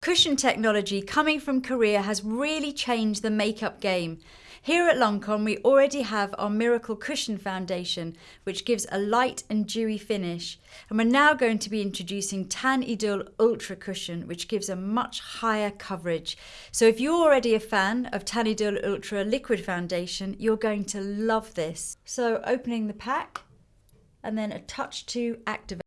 Cushion technology coming from Korea has really changed the makeup game. Here at Lancome we already have our Miracle Cushion Foundation which gives a light and dewy finish and we're now going to be introducing Teint Idole Ultra Cushion which gives a much higher coverage. So if you're already a fan of Teint Idole Ultra Liquid Foundation you're going to love this. So opening the pack and then a touch to activate.